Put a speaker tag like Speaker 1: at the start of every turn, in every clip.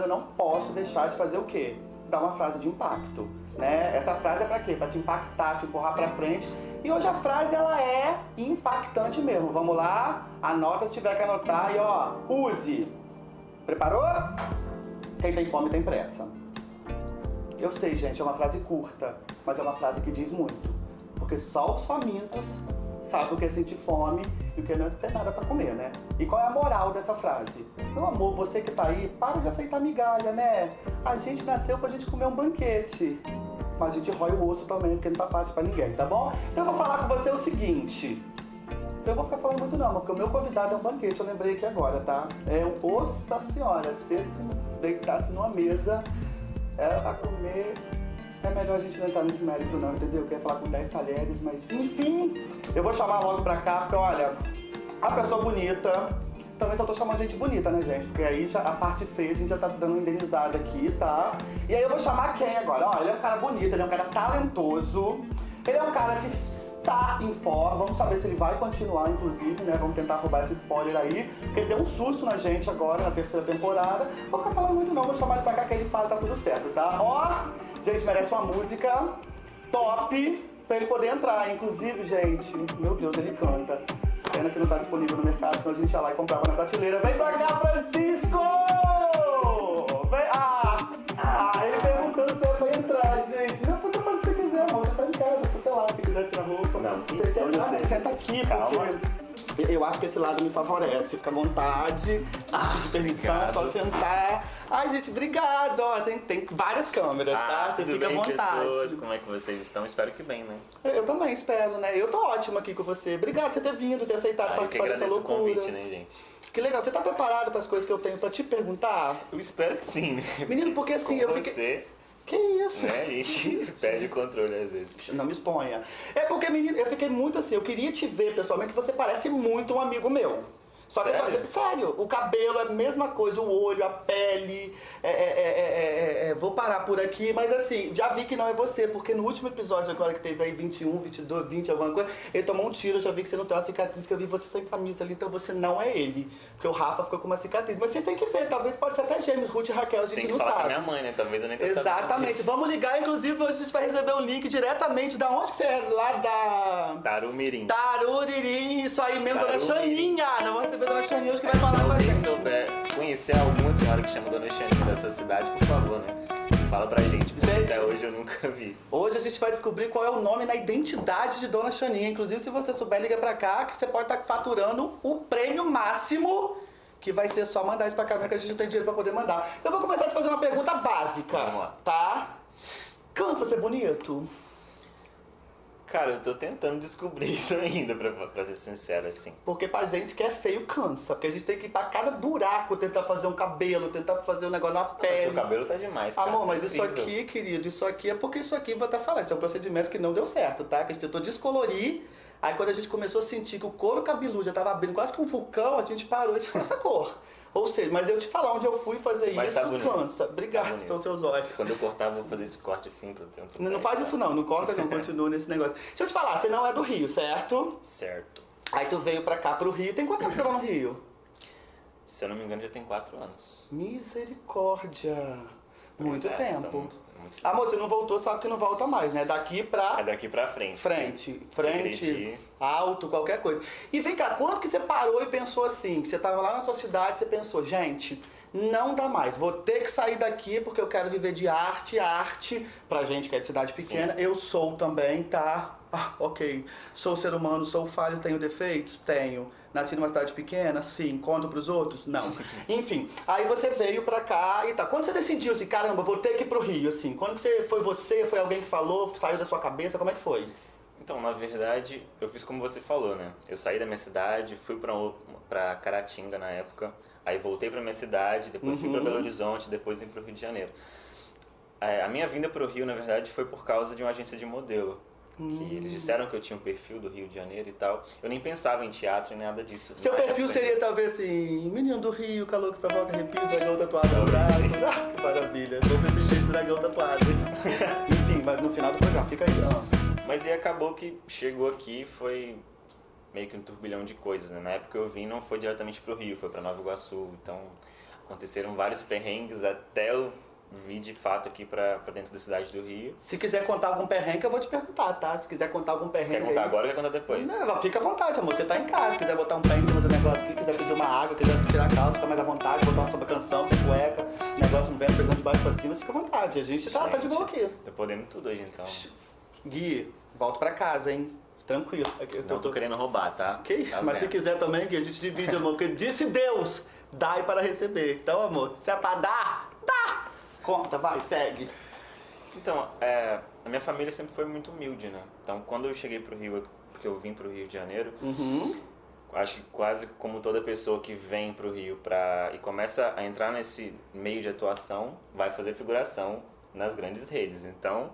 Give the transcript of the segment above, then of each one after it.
Speaker 1: eu não posso deixar de fazer o quê? Dar uma frase de impacto, né? Essa frase é pra quê? Pra te impactar, te empurrar pra frente. E hoje a frase, ela é impactante mesmo. Vamos lá? Anota se tiver que anotar e ó, use. Preparou? Quem tem fome tem pressa. Eu sei, gente, é uma frase curta, mas é uma frase que diz muito. Porque só os famintos sabem o que é sentir fome e o que não ter nada para comer, né? E qual é a moral dessa frase? Meu amor, você que tá aí, para de aceitar migalha, né? A gente nasceu pra gente comer um banquete. Mas a gente rói o osso também, porque não tá fácil pra ninguém, tá bom? Então eu vou falar com você o seguinte. Eu vou ficar falando muito não, porque o meu convidado é um banquete, eu lembrei aqui agora, tá? É um, nossa senhora, se se deitasse numa mesa, era pra comer é melhor a gente não entrar nesse mérito não, entendeu? Eu queria falar com 10 talheres, mas enfim, eu vou chamar logo pra cá, porque olha, a pessoa bonita, também só tô chamando gente bonita, né, gente? Porque aí já, a parte feia a gente já tá dando indenizada aqui, tá? E aí eu vou chamar quem agora? Ó, ele é um cara bonito, ele é um cara talentoso, ele é um cara que está em forma, vamos saber se ele vai continuar, inclusive, né? Vamos tentar roubar esse spoiler aí, porque ele deu um susto na gente agora, na terceira temporada. Vou ficar falando muito não, vou chamar ele pra cá que ele fala, tá tudo certo, tá? Ó, gente, merece uma música top pra ele poder entrar. Inclusive, gente, meu Deus, ele canta. Pena que não tá disponível no mercado, senão a gente ia lá e comprava na prateleira. Vem pra cá, Francisco! Senta,
Speaker 2: você.
Speaker 1: senta aqui,
Speaker 2: Calma.
Speaker 1: porque eu acho que esse lado me favorece. Fica à vontade,
Speaker 2: Ah,
Speaker 1: permissão,
Speaker 2: obrigado.
Speaker 1: só sentar. Ai, gente, obrigado. Ó, tem, tem várias câmeras, tá?
Speaker 2: Ah,
Speaker 1: Você
Speaker 2: tudo
Speaker 1: fica
Speaker 2: bem,
Speaker 1: à vontade.
Speaker 2: pessoas? Como é que vocês estão? Espero que bem, né?
Speaker 1: Eu também espero, né? Eu tô ótimo aqui com você. Obrigado por você ter vindo, ter aceitado
Speaker 2: Ah, eu
Speaker 1: participar dessa
Speaker 2: agradeço o
Speaker 1: loucura.
Speaker 2: convite, né, gente?
Speaker 1: Que legal. Você tá preparado para as coisas que eu tenho pra te perguntar?
Speaker 2: Eu espero que sim, né?
Speaker 1: Menino, porque assim,
Speaker 2: Com
Speaker 1: eu fiquei.
Speaker 2: você,
Speaker 1: Que isso?
Speaker 2: né, a gente perde o controle às vezes.
Speaker 1: Não me exponha. É porque, menino, eu fiquei muito assim, eu queria te ver pessoalmente, você parece muito um amigo meu. Só que
Speaker 2: Sério?
Speaker 1: só- sério, o cabelo é a mesma coisa, o olho, a pele. é- é- é- é- é- é- vou parar por aqui, mas assim, já vi que não é você, porque no último episódio agora que teve aí 21, 22, 20, alguma coisa, ele tomou um tiro, eu já vi que você não tem uma cicatriz, que eu vi você sem camisa ali, então você não é ele. Porque o Rafa ficou com uma cicatriz. Mas vocês têm que ver, talvez pode ser até gêmeos, Ruth e Raquel, a gente
Speaker 2: Tem que
Speaker 1: não
Speaker 2: falar com
Speaker 1: sabe.
Speaker 2: minha mãe, né? Talvez eu nem tô
Speaker 1: Exatamente. Vamos ligar, inclusive, a gente vai receber o link diretamente da onde que você é? Lá da.
Speaker 2: Tarumirim.
Speaker 1: Taruririm, isso aí mesmo, Dona
Speaker 2: Tarumirim.
Speaker 1: Xaninha. Nós a Dona Xaninha hoje que vai falar
Speaker 2: Se
Speaker 1: com a gente.
Speaker 2: souber conhecer alguma senhora que chama Dona Xaninha da sua cidade, por favor, né? Fala pra gente, porque
Speaker 1: Gente.
Speaker 2: até hoje eu nunca vi.
Speaker 1: Hoje a gente vai descobrir qual é o nome na identidade de Dona Xaninha. Inclusive, se você souber, liga pra cá que você pode estar faturando o prêmio máximo. Que vai ser só mandar isso pra cá, mesmo, que a gente não tem dinheiro pra poder mandar. Eu vou começar a te fazer uma pergunta básica.
Speaker 2: Vamos lá.
Speaker 1: Tá? Cansa ser bonito?
Speaker 2: Cara, eu tô tentando descobrir isso ainda, pra, pra ser sincero, assim.
Speaker 1: Porque pra gente que é feio cansa. Porque a gente tem que ir pra cada buraco tentar fazer um cabelo, tentar fazer um negócio na pele.
Speaker 2: seu cabelo tá demais, cara.
Speaker 1: Amor, mas
Speaker 2: tá
Speaker 1: isso aqui, querido, isso aqui é porque isso aqui, vou até falar, isso é um procedimento que não deu certo, tá? Que a gente tentou descolorir, aí quando a gente começou a sentir que o couro cabeludo já tava abrindo quase que um vulcão, a gente parou e ficou essa cor. Ou seja, mas eu te falar onde eu fui fazer
Speaker 2: Mas
Speaker 1: isso,
Speaker 2: tá bonito.
Speaker 1: cansa. Obrigado,
Speaker 2: Tá
Speaker 1: são seus olhos.
Speaker 2: Quando eu cortar, eu vou fazer esse corte assim pra eu ter um
Speaker 1: Não, não faz isso não, não corta não, continua nesse negócio. Deixa eu te falar, você não é do Rio, certo?
Speaker 2: Certo.
Speaker 1: Aí tu veio pra cá, pro Rio, tem quanto tempo que você no Rio?
Speaker 2: Se eu não me engano, já tem quatro anos.
Speaker 1: Misericórdia. Muito
Speaker 2: é,
Speaker 1: tempo.
Speaker 2: são
Speaker 1: Amor, você não voltou, sabe que não volta mais, né? Daqui pra
Speaker 2: É daqui pra frente.
Speaker 1: frente, frente, alto, qualquer coisa. E vem cá, quando que você parou e pensou assim, que você tava lá na sua cidade, você pensou, gente, não dá mais, vou ter que sair daqui porque eu quero viver de arte, arte, pra gente que é de cidade pequena, eu sou também, tá? Ah, ok. Sou ser humano, sou falho, tenho defeitos? Tenho. Nasci numa cidade pequena? Sim. Conto pros outros? Não. Enfim, aí você veio pra cá e tá. Quando você decidiu assim, caramba, vou ter que ir pro Rio, assim? Quando que você, foi você, foi alguém que falou, saiu da sua cabeça, como é que foi?
Speaker 2: Então, na verdade, eu fiz como você falou, né? Eu saí da minha cidade, fui pra, pra Caratinga na época, aí voltei pra minha cidade, depois fui pra
Speaker 1: Uhum.
Speaker 2: Belo Horizonte, depois vim pro Rio de Janeiro. É, a minha vinda pro Rio, na verdade, foi por causa de uma agência de modelo. Que
Speaker 1: Hum.
Speaker 2: eles disseram que eu tinha um perfil do Rio de Janeiro e tal. Eu nem pensava em teatro nem nada disso.
Speaker 1: Seu perfil
Speaker 2: época,
Speaker 1: seria talvez assim, menino do Rio, calor que provoca arrepio, dragão tatuado no braço. Ah, que maravilha, vou ver esse dragão tatuado. Enfim, mas no final do programa, fica aí, ó.
Speaker 2: Mas e acabou que chegou aqui, foi meio que um turbilhão de coisas, né? Na época que eu vim não foi diretamente pro Rio, foi para Nova Iguaçu, então aconteceram vários perrengues até eu vir de fato aqui pra, pra dentro da cidade do Rio.
Speaker 1: Se quiser contar algum perrengue, eu vou te perguntar, tá? Se quiser contar algum perrengue.
Speaker 2: Você quer contar
Speaker 1: aí-
Speaker 2: agora ou quer contar depois?
Speaker 1: Não, fica à vontade, amor. Você tá em casa, se quiser botar um pé em cima do negócio aqui, quiser pedir uma água, quiser tirar a calça, fica mais à vontade, botar uma samba canção, sem cueca, negócio no vento, pegando de baixo pra cima, fica à vontade. A gente tá, tá de boa aqui.
Speaker 2: Tô podendo tudo hoje, então.
Speaker 1: Gui, volto pra casa, hein? Tranquilo. Eu
Speaker 2: Não tô querendo roubar, tá?
Speaker 1: Ok?
Speaker 2: Tá
Speaker 1: Mas se quiser também, Gui, a gente divide, amor. Porque disse Deus, dai para receber. Então, amor, se é pra dar, dá! Conta, vai, segue.
Speaker 2: Então, é, a minha família sempre foi muito humilde, né? Então, quando eu cheguei pro Rio, porque eu vim pro Rio de Janeiro,
Speaker 1: Uhum.
Speaker 2: acho que quase como toda pessoa que vem pro Rio pra, e começa a entrar nesse meio de atuação, vai fazer figuração nas grandes redes. Então,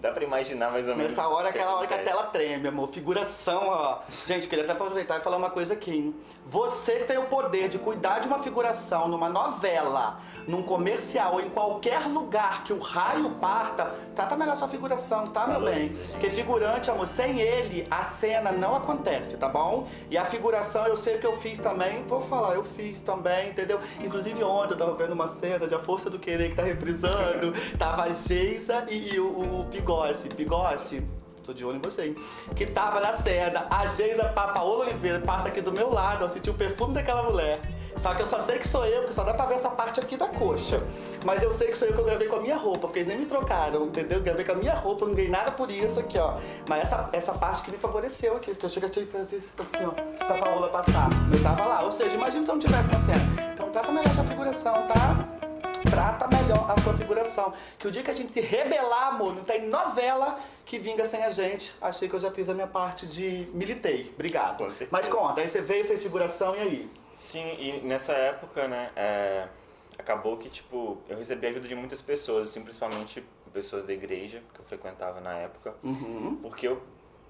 Speaker 2: dá pra imaginar mais ou menos.
Speaker 1: Nessa hora, aquela hora que a tela treme, amor. Figuração, ó. Gente, queria até aproveitar e falar uma coisa aqui, hein? Você que tem o poder de cuidar de uma figuração numa novela, num comercial ou em qualquer lugar que o raio parta, trata melhor sua figuração, tá, meu bem? Porque figurante, amor, sem ele, a cena não acontece, tá bom? E a figuração, eu sei que eu fiz também, vou falar, eu fiz também, entendeu? Inclusive ontem eu tava vendo uma cena de A Força do Querer que tá reprisando, tava a Geisa e, e o, o, o Pigossi. Pigossi, tô de olho em você, hein? Que tava na cena, a Geisa Pa- Paola Oliveira passa aqui do meu lado, eu senti o perfume daquela mulher. Só que eu só sei que sou eu, porque só dá pra ver essa parte aqui da coxa. Mas eu sei que sou eu que eu gravei com a minha roupa, porque eles nem me trocaram, entendeu? Eu gravei com a minha roupa, não ganhei nada por isso aqui, ó. Mas essa, essa parte que me favoreceu aqui, que eu cheguei a fazer isso aqui, ó, pra Paola passar. Eu tava lá, ou seja, imagina se eu não tivesse na cena. Então trata melhor essa figuração, tá? Trata melhor a sua figuração. Que o dia que a gente se rebelar, amor, não tem novela que vinga sem a gente. Achei que eu já fiz a minha parte de militei. Obrigado.
Speaker 2: Com.
Speaker 1: Mas conta, aí você veio, fez figuração e aí?
Speaker 2: Sim, e nessa época, né, é, acabou que, tipo, eu recebi a ajuda de muitas pessoas, assim, principalmente pessoas da igreja que eu frequentava na época,
Speaker 1: Uhum.
Speaker 2: porque eu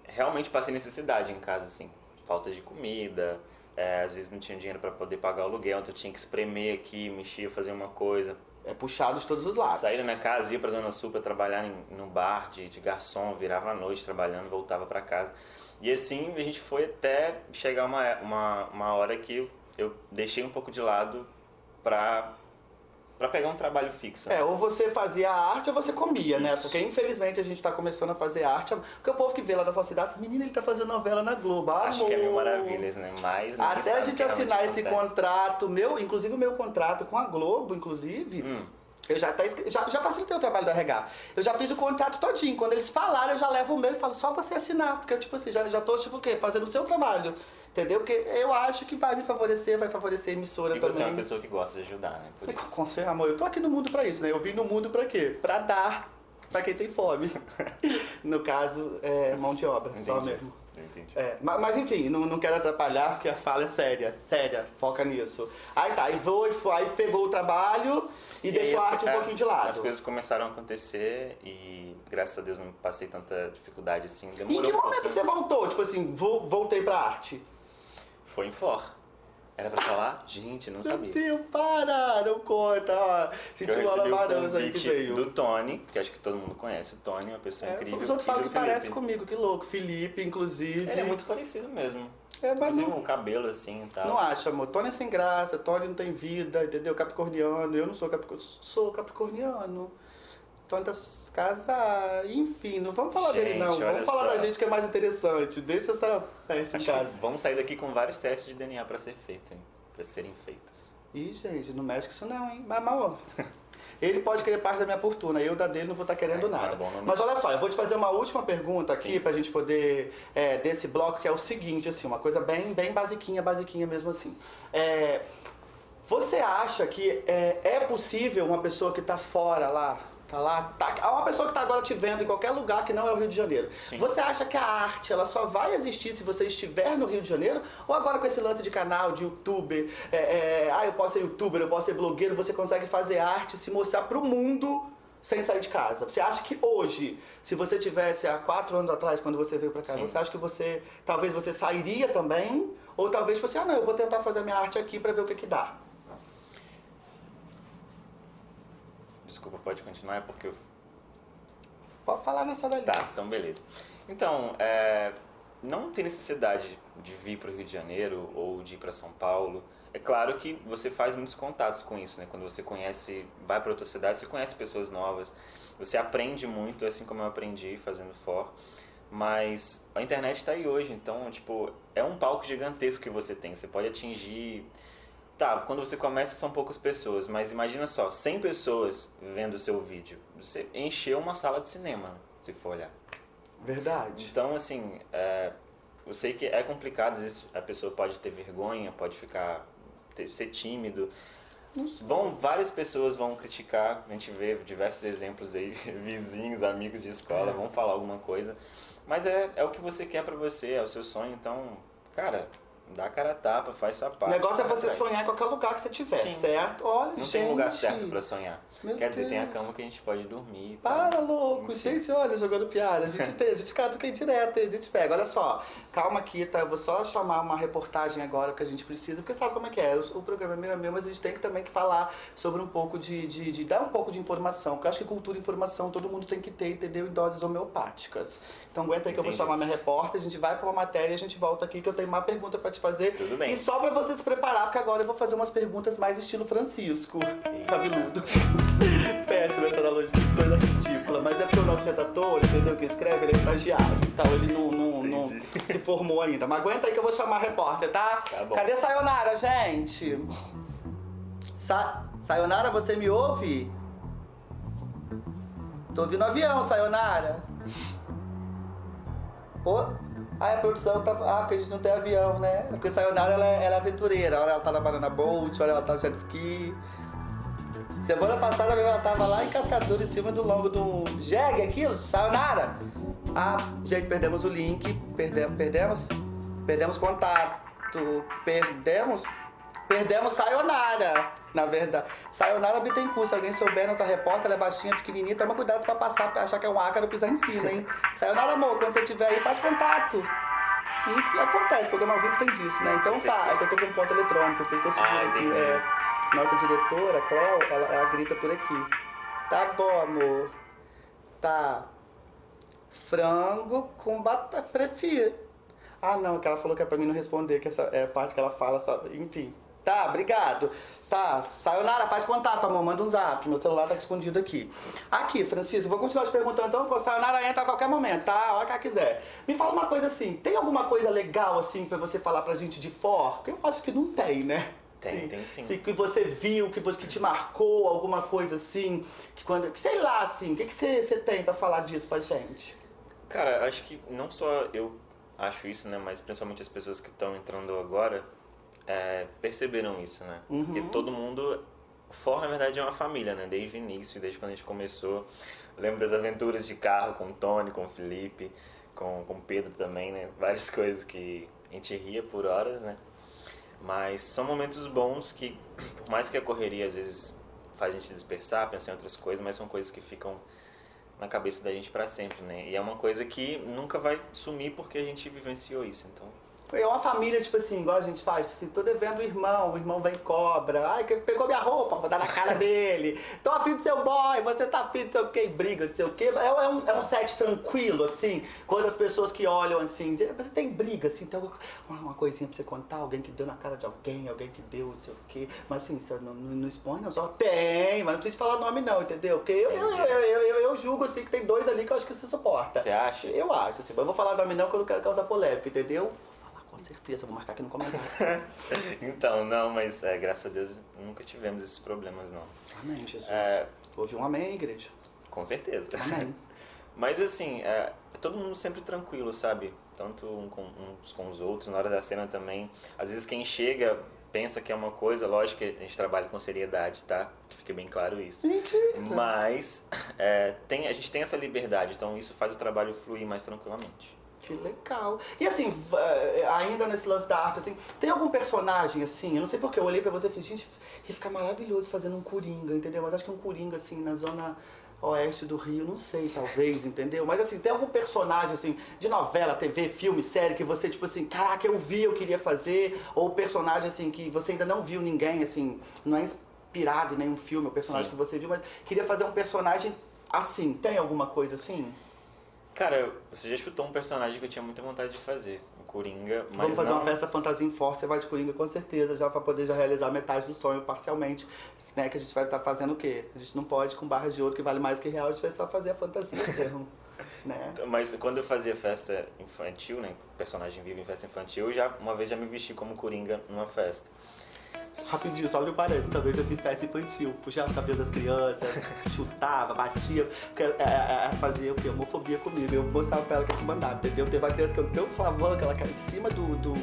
Speaker 2: realmente passei necessidade em casa, assim, falta de comida, é, às vezes não tinha dinheiro para poder pagar o aluguel, então eu tinha que espremer aqui, mexer, fazer uma coisa.
Speaker 1: É puxado de todos os lados.
Speaker 2: Saí da minha casa, ia pra Zona Sul pra trabalhar em, num bar de, de garçom, virava à noite trabalhando, voltava pra casa. E assim a gente foi até chegar uma, uma, uma hora que eu deixei um pouco de lado pra, pra pegar um trabalho fixo.
Speaker 1: É, ou você fazia arte ou você comia, né? Porque infelizmente a gente tá começando a fazer arte. Porque o povo que vê lá da sua cidade, menina, ele tá fazendo novela na Globo.
Speaker 2: Acho que é mil
Speaker 1: amor.
Speaker 2: maravilhas, né? Mas
Speaker 1: Até a gente assinar esse
Speaker 2: acontece.
Speaker 1: contrato, meu, inclusive o meu contrato com a Globo, inclusive,
Speaker 2: Hum,
Speaker 1: eu já, até, já, já facilitei o trabalho da RH. Eu já fiz o contrato todinho. Quando eles falaram, eu já levo o meu e falo, só você assinar. Porque eu, tipo assim, já, já tô, tipo, o quê? Fazendo o seu trabalho. Entendeu? Porque eu acho que vai me favorecer, vai favorecer a emissora
Speaker 2: e
Speaker 1: também.
Speaker 2: você é uma pessoa que gosta de ajudar, né? Por
Speaker 1: E
Speaker 2: isso.
Speaker 1: com- amor, eu tô aqui no mundo pra isso, né? Eu vim no mundo pra quê? Pra dar pra quem tem fome. no caso, é mão de obra, só
Speaker 2: Entendi.
Speaker 1: mesmo.
Speaker 2: Eu entendi.
Speaker 1: É, ma- mas, enfim, não, não quero atrapalhar porque a fala é séria, séria, foca nisso. Aí tá, aí foi, foi, aí pegou o trabalho e,
Speaker 2: aí
Speaker 1: deixou a arte um
Speaker 2: é,
Speaker 1: pouquinho de lado.
Speaker 2: As coisas começaram a acontecer e graças a Deus não passei tanta dificuldade assim.
Speaker 1: E
Speaker 2: Demorou
Speaker 1: em que momento que você voltou? Tipo assim, vo- voltei pra arte.
Speaker 2: Foi em For. Era pra falar? Gente, não
Speaker 1: Meu
Speaker 2: sabia.
Speaker 1: Deus, para, não conta. Sentiu uma labarança aí que veio.
Speaker 2: do Tony, que acho que todo mundo conhece o Tony, uma pessoa
Speaker 1: É,
Speaker 2: incrível.
Speaker 1: os outros falam que parece comigo, que louco. Felipe, inclusive.
Speaker 2: Ele é muito parecido mesmo.
Speaker 1: É, mas
Speaker 2: Inclusive
Speaker 1: não,
Speaker 2: o cabelo assim e tal.
Speaker 1: não acho, amor. Tony é sem graça, Tony não tem vida, entendeu? Capricorniano, eu não sou capricorniano. Sou capricorniano. Tony tá casado, enfim, não vamos falar dele
Speaker 2: Gente,
Speaker 1: não.
Speaker 2: olha
Speaker 1: Vamos falar
Speaker 2: só.
Speaker 1: da gente que é mais interessante. Deixa essa festa em casa.
Speaker 2: vamos sair daqui com vários testes de DNA pra ser feito, hein? Pra serem feitos.
Speaker 1: Ih, gente, não mexe com isso não, hein? Mas, ó, ele pode querer parte da minha fortuna, eu da dele não vou estar querendo
Speaker 2: É, então
Speaker 1: nada.
Speaker 2: é bom não
Speaker 1: Mas olha só, eu vou te fazer uma última pergunta aqui
Speaker 2: Sim.
Speaker 1: pra gente poder, é, desse bloco, que é o seguinte, assim, uma coisa bem, bem basiquinha, basiquinha mesmo assim. É, você acha que é, é possível uma pessoa que tá fora lá, tá lá, tá, uma pessoa que tá agora te vendo em qualquer lugar que não é o Rio de Janeiro,
Speaker 2: Sim.
Speaker 1: você acha que a arte ela só vai existir se você estiver no Rio de Janeiro? Ou agora com esse lance de canal, de youtuber, é, é, ah, eu posso ser youtuber, eu posso ser blogueiro, você consegue fazer arte, se mostrar pro mundo sem sair de casa? Você acha que hoje, se você tivesse há quatro anos atrás, quando você veio pra cá,
Speaker 2: Sim.
Speaker 1: você acha que você, talvez você sairia também? Ou talvez você, ah não, eu vou tentar fazer minha arte aqui pra ver o que que dá?
Speaker 2: Desculpa, pode continuar, é porque eu
Speaker 1: Pode falar nessa dali.
Speaker 2: Tá, então beleza. Então, é, não tem necessidade de vir para o Rio de Janeiro ou de ir para São Paulo. É claro que você faz muitos contatos com isso, né? Quando você conhece, vai para outra cidade, você conhece pessoas novas, você aprende muito, assim como eu aprendi fazendo for. Mas a internet está aí hoje, então, tipo, é um palco gigantesco que você tem. Você pode atingir. Tá, quando você começa são poucas pessoas, mas imagina só, 100 pessoas vendo o seu vídeo. Você encheu uma sala de cinema, se for olhar.
Speaker 1: Verdade.
Speaker 2: Então, assim, é, eu sei que é complicado, às vezes a pessoa pode ter vergonha, pode ficar ter, ser tímido. Vão, várias pessoas vão criticar, a gente vê diversos exemplos aí, vizinhos, amigos de escola,
Speaker 1: É.
Speaker 2: vão falar alguma coisa. Mas é, é o que você quer pra você, é o seu sonho, então, cara, dá a cara a tapa, faz sua
Speaker 1: O
Speaker 2: parte.
Speaker 1: negócio é você sonhar em qualquer lugar que você tiver,
Speaker 2: Sim.
Speaker 1: certo? Olha,
Speaker 2: Não
Speaker 1: gente.
Speaker 2: tem lugar certo pra sonhar.
Speaker 1: Meu
Speaker 2: Quer dizer, tem a
Speaker 1: Deus.
Speaker 2: cama que a gente pode dormir. tal.
Speaker 1: Para, louco.
Speaker 2: Enfim.
Speaker 1: Gente, olha, jogando piada. A gente tem, a gente cata aqui direto, a gente pega. Olha só, calma aqui, tá? Eu vou só chamar uma reportagem agora que a gente precisa, porque sabe como é que é? O, o programa é meu, é meu, mas a gente tem que também que falar sobre um pouco de, de, de dar um pouco de informação, porque eu acho que cultura e informação todo mundo tem que ter, entendeu? Em doses homeopáticas. Então aguenta aí que eu vou
Speaker 2: Entendi.
Speaker 1: chamar minha repórter, a gente vai pra uma matéria e a gente volta aqui que eu tenho uma pergunta pra te fazer.
Speaker 2: Tudo bem.
Speaker 1: E só pra você se preparar, porque agora eu vou fazer umas perguntas mais estilo Francisco. Cabeludo. Péssima essa analogia, coisa ridícula. Mas é porque o nosso redator, entendeu? Que escreve, ele é estagiário. Então ele não, não, não se formou ainda. Mas aguenta aí que eu vou chamar a repórter, tá?
Speaker 2: Tá bom.
Speaker 1: Cadê Sayonara, gente? Sa Sayonara, você me ouve? Tô ouvindo avião, Sayonara. Ô, Ah, é a produção que tá. Ah, porque a gente não tem avião, né? É porque Sayonara ela é, ela é aventureira. Olha, ela tá na Banana Boat, olha, ela tá no jet ski. Semana passada mesmo ela tava lá em Cascadura, em cima do lombo do jegue, aquilo, Sayonara. Ah, gente, perdemos o link. Perdemos, perdemos? Perdemos contato. Perdemos? Perdemos Sayonara, na verdade. Sayonara Bittencourt, se alguém souber, nossa repórter, ela é baixinha, pequenininha, toma cuidado pra passar, pra achar que é um ácaro pisar em cima, hein? Sayonara, amor, quando você estiver aí, faz contato. E acontece, o programa ao vivo tem disso, né? Então tá, é que eu tô com ponto eletrônico, por isso que eu seguro
Speaker 2: Ah,
Speaker 1: aqui. É, nossa diretora, Cleo, ela, ela grita por aqui. Tá bom, amor. Tá. Frango com batata. Prefiro. Ah, não, que ela falou que é pra mim não responder, que essa é a parte que ela fala. Enfim. Tá, obrigado. Tá, Sayonara, faz contato, amor, manda um zap. Meu celular tá escondido aqui. Aqui, Francisco, vou continuar te perguntando, então, a Sayonara entra a qualquer momento, tá? A hora que ela quiser. Me fala uma coisa assim, tem alguma coisa legal, assim, pra você falar pra gente de for? Porque eu acho que não tem, né?
Speaker 2: Tem, tem sim.
Speaker 1: que você viu, que, você, que te marcou, alguma coisa assim, que quando. que sei lá, assim, o que, que você, você tem pra falar disso pra gente?
Speaker 2: Cara, acho que não só eu acho isso, né? Mas principalmente as pessoas que estão entrando agora é, perceberam isso, né?
Speaker 1: Uhum.
Speaker 2: Porque todo mundo. For, na verdade, é uma família, né? Desde o início, desde quando a gente começou. Lembro das aventuras de carro com o Tony, com o Felipe, com, com o Pedro também, né? Várias coisas que a gente ria por horas, né? Mas são momentos bons que, por mais que a correria às vezes faz a gente dispersar, pensar em outras coisas, mas são coisas que ficam na cabeça da gente pra sempre, né? E é uma coisa que nunca vai sumir porque a gente vivenciou isso, então...
Speaker 1: É uma família, tipo assim, igual a gente faz, tipo assim, tô devendo o irmão, o irmão vem e cobra, ai, que pegou minha roupa, vou dar na cara dele, tô afim do seu boy, você tá afim do sei o que, briga, não sei o que. É, é um, é um set tranquilo, assim, quando as pessoas que olham assim, de- você tem briga, assim, tem uma, uma coisinha pra você contar, alguém que deu na cara de alguém, alguém que deu não sei o que, mas assim, você não, não, não expõe, não, só tem, mas não precisa falar nome não, entendeu? Porque eu, eu, eu, eu, eu, eu julgo, assim, que tem dois ali que eu acho que você suporta.
Speaker 2: Você acha?
Speaker 1: Eu acho, assim, mas eu vou falar nome não, que eu não quero causar polêmica, entendeu? Com certeza, vou marcar aqui no comentário.
Speaker 2: Então, não, mas é, graças a Deus nunca tivemos esses problemas, não.
Speaker 1: Amém, Jesus.
Speaker 2: É,
Speaker 1: Houve um amém, igreja.
Speaker 2: com certeza.
Speaker 1: Amém.
Speaker 2: Mas assim, é, todo mundo sempre tranquilo, sabe? Tanto um com, uns com os outros, na hora da cena também. Às vezes quem chega pensa que é uma coisa, lógico que a gente trabalha com seriedade, tá? Que fique bem claro isso.
Speaker 1: Mentira.
Speaker 2: Mas é, tem, a gente tem essa liberdade, então isso faz o trabalho fluir mais tranquilamente.
Speaker 1: Que legal. E assim, eh, ainda nesse lance da arte, assim, tem algum personagem, assim, eu não sei porque eu olhei pra você e falei, gente, ia ficar maravilhoso fazendo um Coringa, entendeu? Mas acho que um Coringa, assim, na zona oeste do Rio, não sei, talvez, entendeu? Mas assim, tem algum personagem, assim, de novela, TV, filme, série, que você, tipo assim, caraca, eu vi, eu queria fazer, ou personagem, assim, que você ainda não viu ninguém, assim, não é inspirado em nenhum filme, o personagem
Speaker 2: Sim.
Speaker 1: que você viu, mas queria fazer um personagem assim, tem alguma coisa assim?
Speaker 2: Cara, você já chutou um personagem que eu tinha muita vontade de fazer, o Coringa, mas
Speaker 1: Vamos fazer
Speaker 2: não...
Speaker 1: uma festa fantasia em Force, você vai de Coringa com certeza, já pra poder já realizar metade do sonho parcialmente. Né, que a gente vai estar fazendo o quê? A gente não pode com barras de ouro que vale mais que real, a gente vai só fazer a fantasia mesmo. né?
Speaker 2: Mas quando eu fazia festa infantil, né, personagem vivo em festa infantil, eu já uma vez já me vesti como Coringa numa festa.
Speaker 1: Rapidinho, só um parênteses, talvez eu fiz festa infantil, puxava os cabelos das crianças, chutava, batia, porque é, é, é, fazia o quê? Homofobia comigo, eu mostrava pra ela que eu mandava, entendeu? Teve uma criança que eu dei um slavão, que ela caiu em cima do do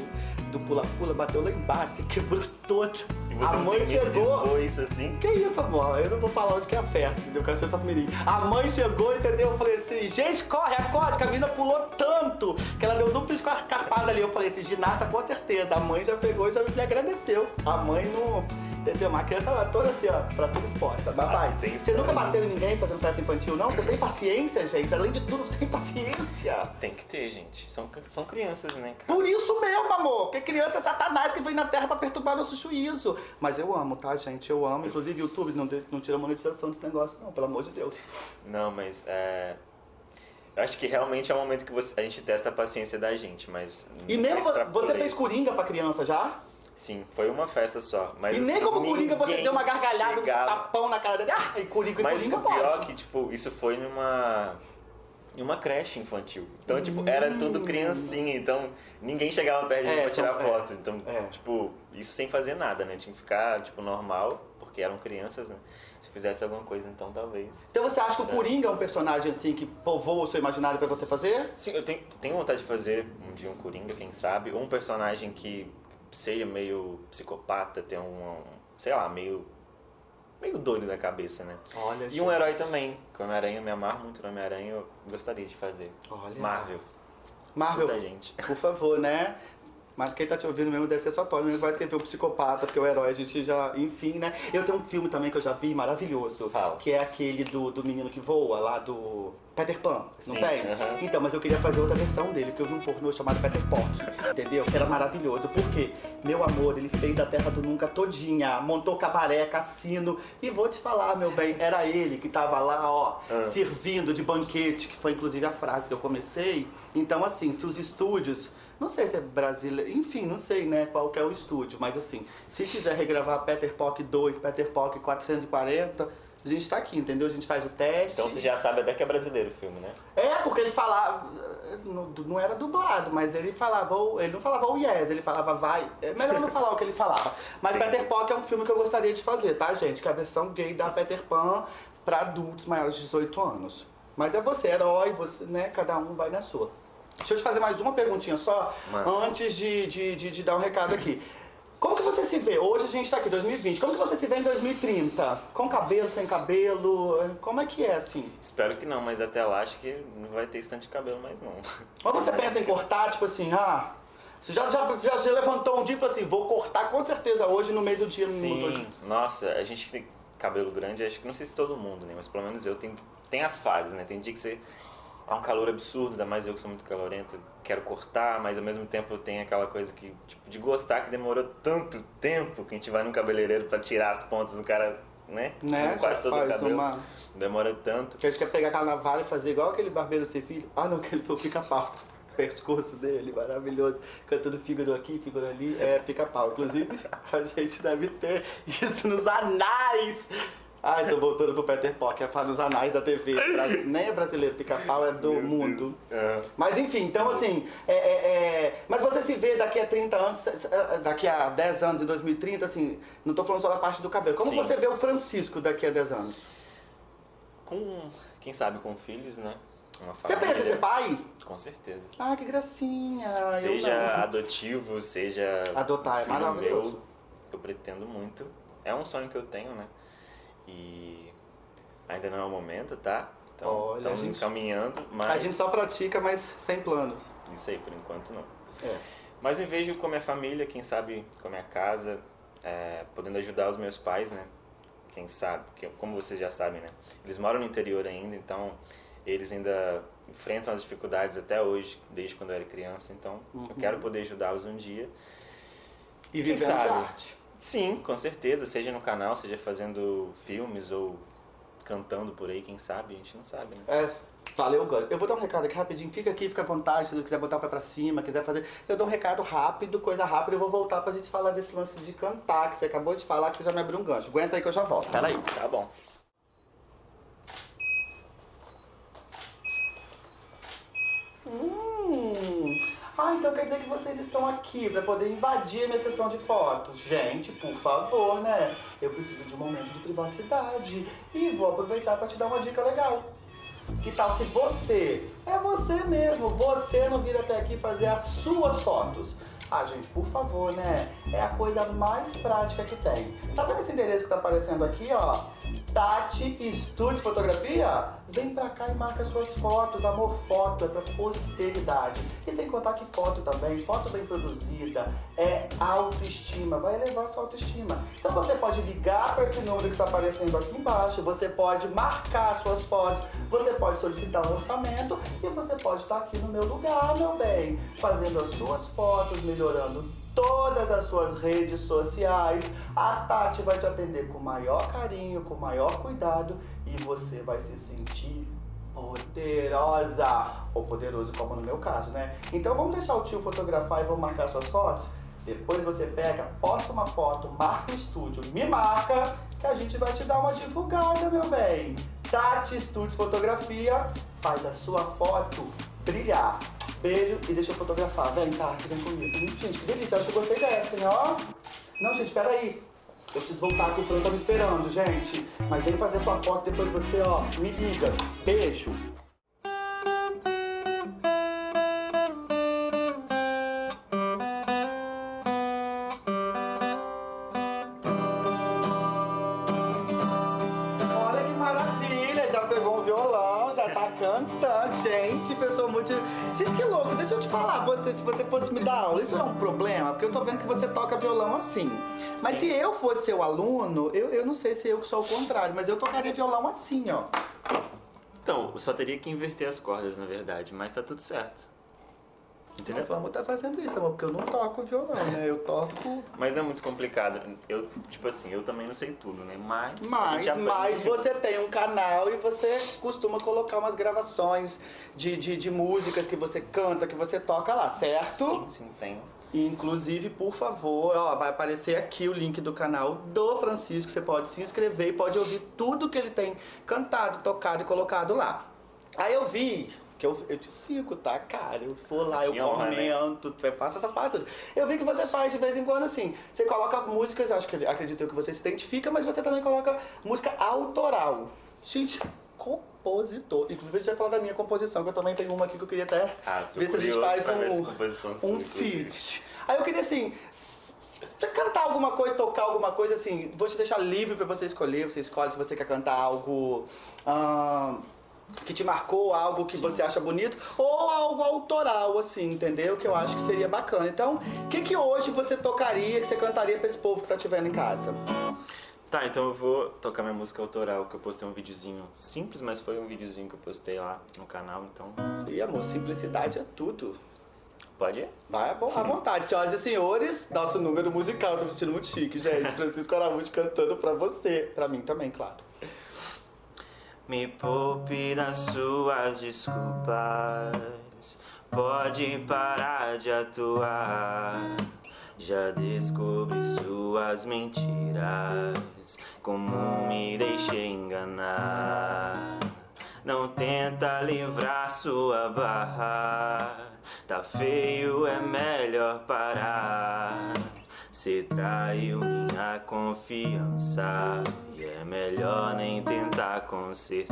Speaker 1: do pula-pula, bateu lá embaixo, quebrou todo. A mãe chegou.
Speaker 2: isso assim?
Speaker 1: Que isso, amor? Eu não vou falar onde que é a festa, entendeu? Eu quero ser Itapemirim. A mãe chegou, entendeu? Eu falei assim, gente, corre, acorde, que a menina pulou tanto que ela deu dupla escarpada ali. Eu falei assim, ginasta com certeza. A mãe já pegou e já me agradeceu. A mãe não... Entendeu? Uma criança ela toda assim, ó, pra tudo exposta. Mas vai.
Speaker 2: Ah, tem
Speaker 1: Você nunca bateu em ninguém fazendo festa infantil, não? Você tem paciência, gente. Além de tudo, tem paciência.
Speaker 2: Tem que ter, gente. São, são crianças, né, cara?
Speaker 1: Por isso mesmo, amor. Porque criança é satanás que vem na terra pra perturbar nosso juízo. Mas eu amo, tá, gente? Eu amo. Inclusive, YouTube não, não tira monetização desse negócio, não. Pelo amor de Deus.
Speaker 2: Não, mas é... Eu acho que realmente é o momento que você- a gente testa a paciência da gente, mas...
Speaker 1: E mesmo você fez. Coringa pra criança já?
Speaker 2: Sim, foi uma festa só. Mas,
Speaker 1: e nem como Coringa você deu uma gargalhada, um
Speaker 2: chegava-
Speaker 1: tapão na cara dele. Ah, e Coringa e
Speaker 2: Mas
Speaker 1: Coringa
Speaker 2: o pior
Speaker 1: pode.
Speaker 2: é que, tipo, isso foi numa... Em uma creche infantil. Então, tipo, era tudo criancinha, então ninguém chegava perto de mim
Speaker 1: Hum. É,
Speaker 2: pra tirar
Speaker 1: é,
Speaker 2: foto. Então,
Speaker 1: é.
Speaker 2: tipo, isso sem fazer nada, né? Tinha que ficar, tipo, normal, porque eram crianças, né? Se fizesse alguma coisa, então talvez.
Speaker 1: Então você acha que o Coringa é um personagem assim que povoa o seu imaginário pra você fazer?
Speaker 2: Sim, eu tenho, tenho vontade de fazer um dia um Coringa, quem sabe, ou um personagem que seja meio psicopata, tem um, sei lá, meio meio doido da cabeça, né?
Speaker 1: Olha,
Speaker 2: E um herói também, que o Homem-Aranha, me amarro muito no Homem-Aranha, eu gostaria de fazer.
Speaker 1: Olha.
Speaker 2: Marvel.
Speaker 1: Marvel,
Speaker 2: gente.
Speaker 1: por favor, né? Mas quem tá te ouvindo mesmo deve ser só Tony, mesmo vai escrever o psicopata, porque o herói a gente já. Enfim, né? Eu tenho um filme também que eu já vi maravilhoso.
Speaker 2: Fala.
Speaker 1: Que é aquele do, do menino que voa, lá do. Peter Pan, não
Speaker 2: Sim,
Speaker 1: tem? Então, mas eu queria fazer outra versão dele, porque eu vi um pornô chamado Peter Pork, entendeu? Que era maravilhoso. Por quê? Meu amor, ele fez a Terra do Nunca todinha, montou cabaré, cassino. E vou te falar, meu bem, era ele que tava lá, ó,
Speaker 2: Ah.
Speaker 1: servindo de banquete, que foi inclusive a frase que eu comecei. Então, assim, se os estúdios, não sei se é brasileiro, enfim, não sei, né, qual que é o estúdio, mas assim, se quiser regravar Peter Pork 2, Peter Pork 440, a gente tá aqui, entendeu? A gente faz o teste.
Speaker 2: Então você já sabe até que é brasileiro o filme, né?
Speaker 1: É, porque ele falava. Não, não era dublado, mas ele falava. Ele não falava o yes, ele falava vai. É melhor não falar o que ele falava. Mas. Peter Pan é um filme que eu gostaria de fazer, tá, gente? Que é a versão gay da Peter Pan pra adultos maiores de 18 anos. Mas é você, herói, você, né? Cada um vai na sua. Deixa eu te fazer mais uma perguntinha só,
Speaker 2: Manda.
Speaker 1: antes de, de, de, de dar um recado aqui. Como que você se vê? Hoje a gente tá aqui, 2020. Como que você se vê em 2030? Com cabelo, sem cabelo? Como é que é, assim?
Speaker 2: Espero que não, mas até lá acho que não vai ter estante de cabelo mais não.
Speaker 1: Ou você pensa em cortar, tipo assim, ah, você já, já, já, já levantou um dia e falou assim, vou cortar com certeza hoje no meio do dia. no
Speaker 2: Sim,
Speaker 1: minuto.
Speaker 2: nossa, a gente tem cabelo grande, acho que não sei se todo mundo, né? Mas pelo menos eu tenho. Tem as fases, né? Tem dia que você. É um calor absurdo, ainda mais eu que sou muito calorento, quero cortar, mas ao mesmo tempo tem aquela coisa que, tipo, de gostar que demorou tanto tempo que a gente vai no cabeleireiro pra tirar as pontas do cara, né?
Speaker 1: Né?
Speaker 2: Quase todo o cabelo.
Speaker 1: uma...
Speaker 2: Demora tanto.
Speaker 1: Que a gente quer pegar aquela navalha e fazer igual aquele barbeiro sem filho. Ah, não, que ele foi o pica-pau. O pescoço dele, maravilhoso. Cantando figura aqui, figura ali. É pica-pau. Inclusive, a gente deve ter isso nos anais. Ai, tô voltando pro Peter que é falar nos anais da TV. Nem é brasileiro, pica-pau é do
Speaker 2: Meu
Speaker 1: mundo.
Speaker 2: É.
Speaker 1: Mas enfim, então assim, é, é, é, mas você se vê daqui a 30 anos, eh, daqui a 10 anos, em 2030, assim, não tô falando só da parte do cabelo. Como
Speaker 2: Sim.
Speaker 1: você vê o Francisco daqui a 10 anos?
Speaker 2: Com, quem sabe, com filhos, né?
Speaker 1: Você pensa em ser pai?
Speaker 2: Com certeza.
Speaker 1: Ah, que gracinha.
Speaker 2: Seja adotivo, seja
Speaker 1: Adotar é maravilhoso.
Speaker 2: meu, eu pretendo muito. É um sonho que eu tenho, né? E ainda não é o momento, tá? Então,
Speaker 1: Olha,
Speaker 2: estamos
Speaker 1: a gente-
Speaker 2: encaminhando, mas
Speaker 1: A gente só pratica, mas sem planos.
Speaker 2: isso aí, por enquanto não.
Speaker 1: É.
Speaker 2: Mas me vejo com a minha família, quem sabe com a minha casa, é, podendo ajudar os meus pais, né? Quem sabe, que, como vocês já sabem, né? Eles moram no interior ainda, então eles ainda enfrentam as dificuldades até hoje, desde quando eu era criança. Então
Speaker 1: Uhum.
Speaker 2: eu quero poder ajudá-los um dia.
Speaker 1: E vivendo de arte.
Speaker 2: Sim, com certeza, seja no canal, seja fazendo filmes ou cantando por aí, quem sabe, a gente não sabe, né?
Speaker 1: É, Valeu, Gus. Eu vou dar um recado aqui rapidinho. Fica aqui, fica à vontade. Se quiser botar o pé pra cima, quiser fazer. Eu dou um recado rápido, coisa rápida. Eu vou voltar pra gente falar desse lance de cantar, que você acabou de falar, que você já me abriu um gancho. Aguenta aí que eu já volto. Pera aí.
Speaker 2: Tá bom.
Speaker 1: Hum. Ah, então quer dizer que vocês estão aqui para poder invadir a minha sessão de fotos. Gente, por favor, né? Eu preciso de um momento de privacidade. E vou aproveitar para te dar uma dica legal. Que tal se você, é você mesmo, você não vir até aqui fazer as suas fotos? Ah, gente, por favor, né? É a coisa mais prática que tem. Tá vendo esse endereço que tá aparecendo aqui, ó? Tati Estúdio Fotografia? Vem pra cá e marca suas fotos. Amor, foto é pra posteridade. E sem contar que foto também, foto bem produzida, é autoestima. Vai elevar sua autoestima. Então você pode ligar para esse número que tá aparecendo aqui embaixo, você pode marcar suas fotos, você pode solicitar um orçamento e você pode estar aqui no meu lugar, meu bem, fazendo as suas fotos, melhorando todas as suas redes sociais. A Tati vai te atender com maior carinho, com maior cuidado e você vai se sentir poderosa ou poderoso, como no meu caso, né? Então vamos deixar o tio fotografar e vamos marcar suas fotos? Depois você pega, posta uma foto, marca o estúdio, me marca, que a gente vai te dar uma divulgada, meu bem. Tati Estúdios Fotografia faz a sua foto brilhar. Beijo e deixa eu fotografar. Vem, Tati, vem comigo. Hum, gente, que delícia, acho que eu gostei dessa, hein, ó. Não, gente, peraí. Eu preciso voltar aqui, o Fran tá me esperando, gente. Mas vem fazer sua foto depois você, ó, me liga. Beijo. Isso é um problema? Porque eu tô vendo que você toca violão assim. Mas se eu fosse seu aluno, eu, eu não sei se eu sou o contrário, mas eu tocaria violão assim, ó.
Speaker 2: Então, só teria que inverter as cordas, na verdade, mas tá tudo certo. Entendeu?
Speaker 1: Vamos estar fazendo isso, amor, porque eu não toco violão, né? Eu toco.
Speaker 2: Mas não é muito complicado. Eu, tipo assim, eu também não sei tudo, né? Mas.
Speaker 1: Mas, mas você tem um canal e você costuma colocar umas gravações de, de, de músicas que você canta, que você toca lá, certo?
Speaker 2: Sim, sim, tenho.
Speaker 1: E, Inclusive, por favor, ó, vai aparecer aqui o link do canal do Francisco. Você pode se inscrever e pode ouvir tudo que ele tem cantado, tocado e colocado lá. Aí eu vi que eu, eu te sigo, tá, cara? Eu vou lá, eu
Speaker 2: Que honra, né?
Speaker 1: comento, eu faço essas partes. Eu vi que você faz de vez em quando assim. Você coloca músicas, acho que acredito eu que você se identifica, mas você também coloca música autoral. Gente, compositor. Inclusive, a gente vai falar da minha composição, que eu também tenho uma aqui que eu queria até
Speaker 2: Ah,
Speaker 1: ver se a gente faz um, um feat. Aí eu queria assim, cantar alguma coisa, tocar alguma coisa, assim, vou te deixar livre pra você escolher, você escolhe se você quer cantar algo ahn, que te marcou, algo que você acha bonito, ou algo autoral, assim, entendeu? Que eu acho que seria bacana. Então, o que que hoje você tocaria, que você cantaria pra esse povo que tá te vendo em casa?
Speaker 2: Tá, então eu vou tocar minha música autoral, que eu postei um videozinho simples, mas foi um videozinho que eu postei lá no canal, então
Speaker 1: E amor, simplicidade é tudo.
Speaker 2: pode ir.
Speaker 1: Vai à vontade, senhoras e senhores, nosso número musical, tô me sentindo muito chique, gente. Francisco Araújo cantando pra você, pra mim também, claro.
Speaker 2: Me poupe das suas desculpas. Pode parar de atuar. Já descobri suas mentiras. Como me deixei enganar. Não tenta livrar sua barra. Tá feio, é melhor parar. Cê traiu minha confiança e é melhor nem tentar consertar.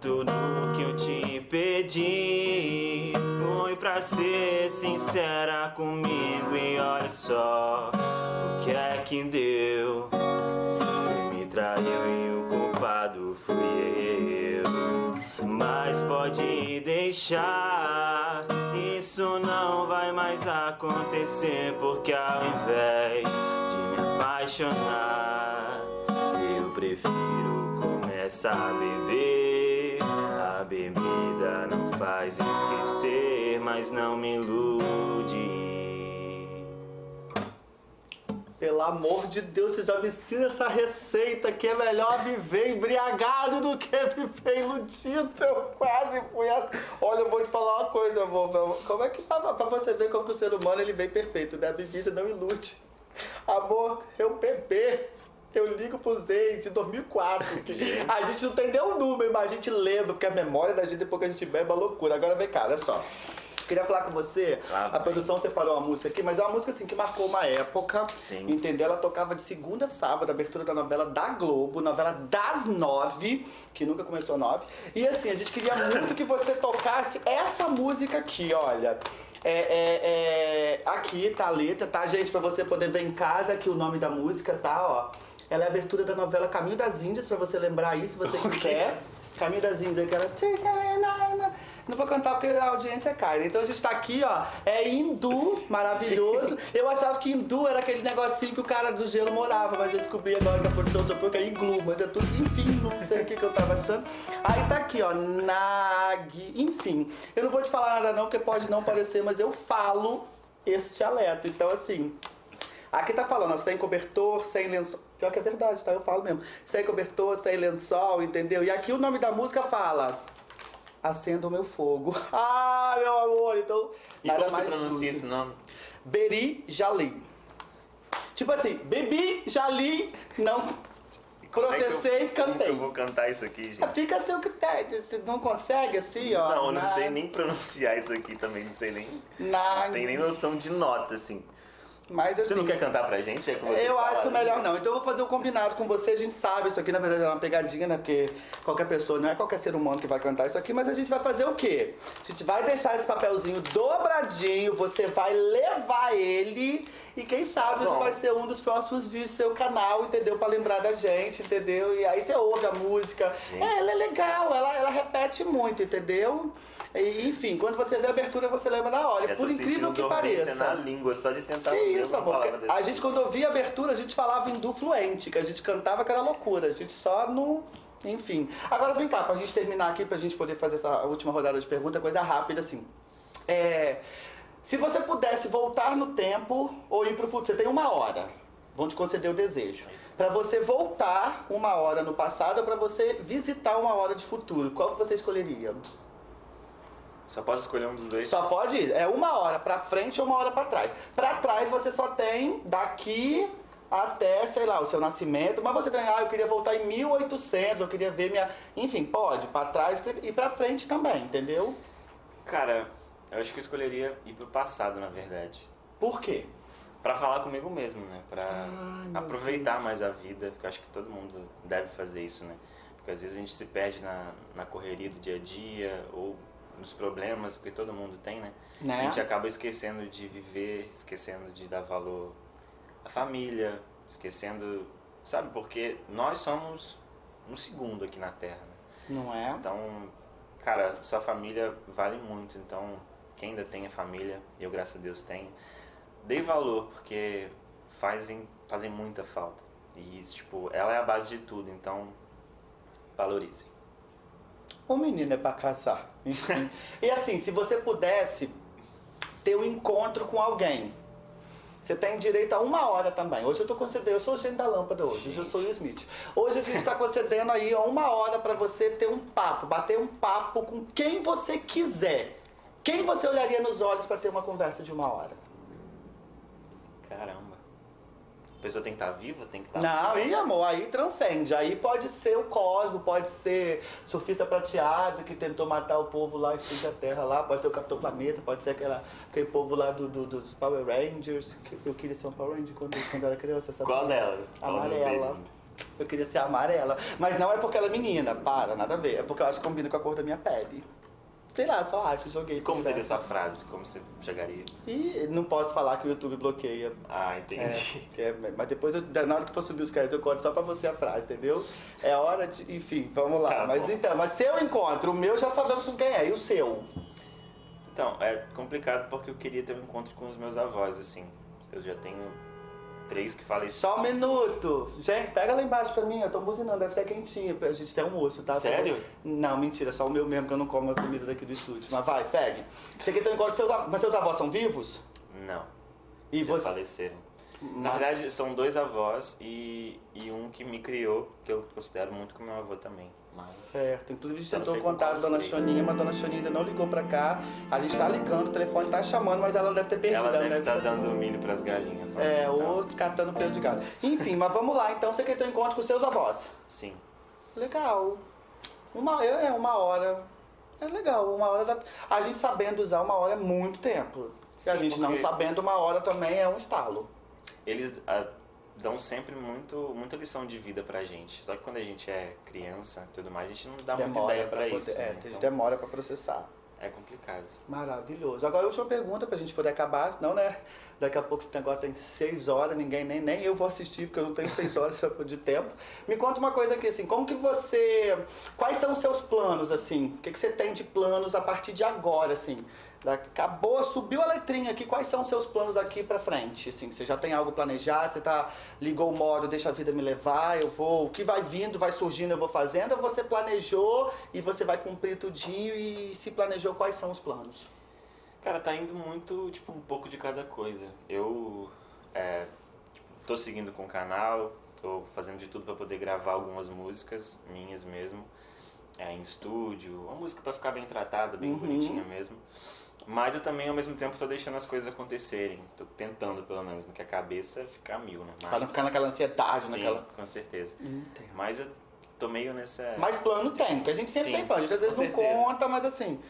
Speaker 2: Tudo que eu te pedi foi pra ser sincera comigo e olha só o que é que deu. Você me traiu e o culpado fui eu. Mas pode deixar, mais acontecer. Porque ao invés de me apaixonar, eu prefiro começar a beber. A bebida não faz esquecer, mas não me ilude.
Speaker 1: Pelo amor de Deus, você já me ensina essa receita que é melhor viver embriagado do que viver iludido. Eu quase fui. A... Olha, eu vou te falar uma coisa, amor. Como é que pra, pra você ver como que o ser humano ele vem perfeito, né? A bebida não ilude. Amor, eu beber. Eu ligo pro Zay de 2004. Que a gente não tem nem o número, mas a gente lembra, porque a memória da gente depois que a gente bebe é uma loucura. Agora vem cá, olha só. Queria falar com você,
Speaker 2: Lá
Speaker 1: a produção separou uma música aqui, mas é uma música assim que marcou uma época.
Speaker 2: Sim.
Speaker 1: Entendeu? Ela tocava de segunda a sábado, abertura da novela da Globo, novela das nove, que nunca começou nove. E assim, a gente queria muito que você tocasse essa música aqui, olha. É, é, é, aqui tá a letra, tá, gente? Pra você poder ver em casa aqui o nome da música, tá? Ó. Ela é a abertura da novela Caminho das Índias, pra você lembrar aí, se você quiser. Caminho das Índias, aquela. Não vou cantar porque a audiência cai. né? Então a gente tá aqui, ó. É hindu, maravilhoso. Eu achava que hindu era aquele negocinho que o cara do gelo morava, mas eu descobri agora que a produção só que é iglu, mas é tudo, enfim, não sei o que, que eu tava achando. Aí tá aqui, ó, nag, enfim. Eu não vou te falar nada não, porque pode não parecer, mas eu falo esse dialeto. Então, assim, Aqui tá falando, ó, sem cobertor, sem lençol. Pior que é verdade, tá? Eu falo mesmo. Sem cobertor, sem lençol, entendeu? E aqui o nome da música fala. Acenda o meu fogo. Ah, meu amor, então.
Speaker 2: E
Speaker 1: nada
Speaker 2: como você
Speaker 1: mais
Speaker 2: pronuncia
Speaker 1: justo.
Speaker 2: esse nome?
Speaker 1: Beri Jali. Tipo assim, bebi, jali, não
Speaker 2: é eu-
Speaker 1: processei,
Speaker 2: como que
Speaker 1: cantei.
Speaker 2: Eu vou cantar isso aqui, gente.
Speaker 1: Fica seu critério. Você não consegue assim, ó?
Speaker 2: Não, eu não
Speaker 1: na-
Speaker 2: sei nem pronunciar isso aqui também, não sei nem.
Speaker 1: Na...
Speaker 2: Tem nem noção de nota, assim.
Speaker 1: Mas assim.
Speaker 2: Você não quer cantar pra gente? É
Speaker 1: Eu
Speaker 2: fala,
Speaker 1: acho
Speaker 2: né?
Speaker 1: melhor não. Então eu vou fazer um combinado com você. A gente sabe, isso aqui na verdade é uma pegadinha, né? Porque qualquer pessoa, não é qualquer ser humano que vai cantar isso aqui, mas a gente vai fazer o quê? A gente vai deixar esse papelzinho dobradinho, você vai levar ele e quem sabe
Speaker 2: Bom.
Speaker 1: vai ser um dos próximos vídeos do seu canal, entendeu? Pra lembrar da gente, entendeu? E aí você ouve a música.
Speaker 2: Gente.
Speaker 1: É, ela é legal, ela, ela repete muito, entendeu? E, enfim, quando você vê a abertura, você lembra na hora. Por incrível que pareça.
Speaker 2: na língua, só de tentar
Speaker 1: Que isso, amor? A gente, quando ouvia a abertura, a gente falava hindu fluente, que a gente cantava que era loucura. A gente só não. Enfim. Agora vem cá, pra gente terminar aqui, pra gente poder fazer essa última rodada de pergunta, coisa rápida assim. É. Se você pudesse voltar no tempo ou ir pro futuro, você tem uma hora. Vão te conceder o desejo. Pra você voltar uma hora no passado ou pra você visitar uma hora de futuro, qual que você escolheria?
Speaker 2: Só posso escolher um dos dois?
Speaker 1: Só pode ir. É uma hora pra frente ou uma hora pra trás. Pra trás você só tem daqui até, sei lá, o seu nascimento. Mas você tem, ah, eu queria voltar em 1800, eu queria ver minha. Enfim, pode. Pra trás e pra frente também, entendeu?
Speaker 2: Cara, eu acho que eu escolheria ir pro passado, na verdade.
Speaker 1: Por quê?
Speaker 2: Pra falar comigo mesmo, né? Pra
Speaker 1: meu
Speaker 2: aproveitar mais a vida, porque eu acho que todo mundo deve fazer isso, né? Porque às vezes a gente se perde na, na correria do dia a dia ou nos problemas, porque todo mundo tem, né? A
Speaker 1: Né?
Speaker 2: gente acaba esquecendo de viver, esquecendo de dar valor à família, esquecendo, sabe? Porque nós somos um segundo aqui na Terra, né?
Speaker 1: Não é?
Speaker 2: Então, cara, sua família vale muito. Então, quem ainda tem a família, eu graças a Deus tenho, dê valor, porque fazem, fazem muita falta. E, tipo, ela é a base de tudo, então valorizem.
Speaker 1: O menino é pra casar. E assim, se você pudesse ter um encontro com alguém, você tem direito a uma hora também. Hoje eu tô concedendo, eu sou o gênio da lâmpada hoje, hoje eu sou o Smith. Hoje a gente está concedendo aí uma hora pra você ter um papo, bater um papo com quem você quiser. Quem você olharia nos olhos pra ter uma conversa de uma hora?
Speaker 2: Caramba. A pessoa tem que estar viva, tem que estar.
Speaker 1: Não, e amor, aí transcende. Aí pode ser o Cosmo, pode ser surfista prateado que tentou matar o povo lá, explodir a Terra lá, pode ser o Capitão Planeta, pode ser aquela, aquele povo lá do, do- dos Power Rangers. que eu queria ser um Power Ranger quando, quando eu era criança, sabe?
Speaker 2: Qual delas?
Speaker 1: Amarela. Eu queria ser amarela. Mas não é porque ela é menina, para, nada a ver. É porque eu acho que combina com a cor da minha pele. Sei lá, só acho, joguei.
Speaker 2: Como seria sua frase? Como você chegaria?
Speaker 1: E não posso falar que o YouTube bloqueia.
Speaker 2: Ah,
Speaker 1: É,
Speaker 2: entendi.
Speaker 1: que é- mas depois, eu- na hora que for subir os créditos, eu conto só pra você a frase, entendeu? É hora de. Enfim, vamos lá.
Speaker 2: Tá
Speaker 1: mas
Speaker 2: bom.
Speaker 1: então, mas se eu encontro, o meu já sabemos com quem é, e o seu?
Speaker 2: Então, é complicado porque eu queria ter um encontro com os meus avós, assim. Eu já tenho três que faleceram.
Speaker 1: Só um minuto. Gente, pega lá embaixo pra mim, eu tô buzinando, deve ser quentinho. A gente tem almoço, tá?
Speaker 2: Sério?
Speaker 1: Não, mentira, só o meu mesmo, que eu não como a comida daqui do estúdio. Mas vai, segue. Você quer ter um encontro seus avós. Mas seus avós são vivos?
Speaker 2: Não.
Speaker 1: E
Speaker 2: já
Speaker 1: você.
Speaker 2: faleceram. Na verdade, são dois avós e, e um que me criou, que eu considero muito como meu avô também. Mas...
Speaker 1: Certo. Inclusive a gente
Speaker 2: Eu não
Speaker 1: tentou contar a dona. Choninha, mas a dona Choninha ainda não ligou pra cá. A gente tá ligando, o telefone tá chamando, mas ela deve ter perdido.
Speaker 2: Ela deve estar
Speaker 1: ter-
Speaker 2: dando milho pras galinhas. lá
Speaker 1: É,
Speaker 2: quintal.
Speaker 1: ou catando pelo de gado. Enfim, mas vamos lá. Então você quer ter um encontro com seus avós.
Speaker 2: Sim.
Speaker 1: Legal. Uma, é uma hora. É legal. Uma hora. Da, a gente sabendo usar uma hora é muito tempo. e a
Speaker 2: Sim,
Speaker 1: gente não
Speaker 2: porque-
Speaker 1: sabendo uma hora também é um estalo.
Speaker 2: Eles ah, dão sempre muito, muita lição de vida pra gente. Só que quando a gente é criança e tudo mais, a gente não dá muita
Speaker 1: demora
Speaker 2: ideia
Speaker 1: pra
Speaker 2: pra
Speaker 1: poder.
Speaker 2: isso.
Speaker 1: É,
Speaker 2: né?
Speaker 1: a gente
Speaker 2: Então,
Speaker 1: demora pra processar.
Speaker 2: é complicado.
Speaker 1: Maravilhoso. Agora, a última pergunta pra gente poder acabar, senão, né? Daqui a pouco esse negócio tem seis horas, ninguém nem, nem eu vou assistir, porque eu não tenho seis horas de tempo. Me conta uma coisa aqui, assim, como que você. Quais são os seus planos, assim? O que, que você tem de planos a partir de agora, assim? Acabou, subiu a letrinha aqui, quais são os seus planos daqui pra frente? Assim, você já tem algo planejado, você tá, ligou o modo, deixa a vida me levar, eu vou, o que vai vindo, vai surgindo, eu vou fazendo, ou você planejou e você vai cumprir tudinho e se planejou, quais são os planos?
Speaker 2: Cara, tá indo muito, tipo, um pouco de cada coisa. Eu é, tipo, tô seguindo com o canal, tô fazendo de tudo pra poder gravar algumas músicas minhas mesmo, é, em estúdio, uma música pra ficar bem tratada, bem
Speaker 1: Uhum.
Speaker 2: bonitinha mesmo. Mas eu também, ao mesmo tempo, tô deixando as coisas acontecerem. Tô tentando, pelo menos, no que a cabeça ficar mil, né?
Speaker 1: Pra não ficar naquela ansiedade,
Speaker 2: Sim,
Speaker 1: naquela.
Speaker 2: com certeza.
Speaker 1: Entendo.
Speaker 2: Mas eu tô meio nessa...
Speaker 1: Mas plano tem, porque a gente sempre
Speaker 2: Sim,
Speaker 1: tem plano. A gente às vezes não conta, mas assim.